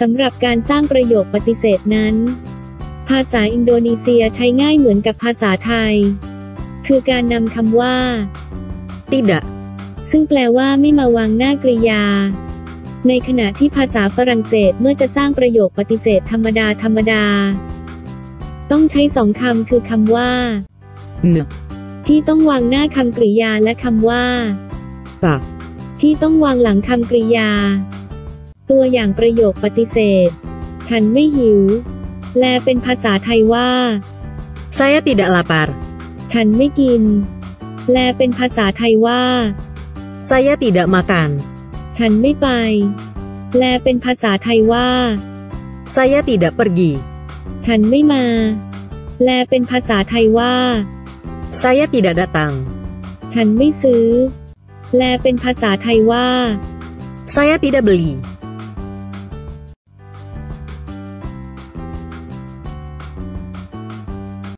สำหรับการสร้างประโยคปฏิเสธนั้น ภาษาอินโดนีเซียใช้ง่ายเหมือนกับภาษาไทย คือการนำคำว่า tidak, ซึ่งแปลว่าไม่มาวางหน้ากริยา ในขณะที่ภาษาฝรั่งเศสเมื่อจะสร้างประโยคปฏิเสธธรรมดาธรรมดา ต้องใช้สองคำคือคำว่า ne, ที่ต้องวางหน้าคำกริยาและคำว่า pa, ที่ต้องวางหลังคำกริยา ตัวอย่างประโยคปฏิเสธ ฉันไม่หิวแลเป็นภาษาไทยว่า saya tidak lapar, ฉันไม่กินแลเป็นภาษาไทยว่า saya tidak makan, ฉันไม่ไปแลเป็นภาษาไทยว่า saya tidak pergi, ฉันไม่มาแลเป็นภาษาไทยว่า saya tidak datang, ฉันไม่ซื้อแลเป็นภาษาไทยว่า saya tidak beli,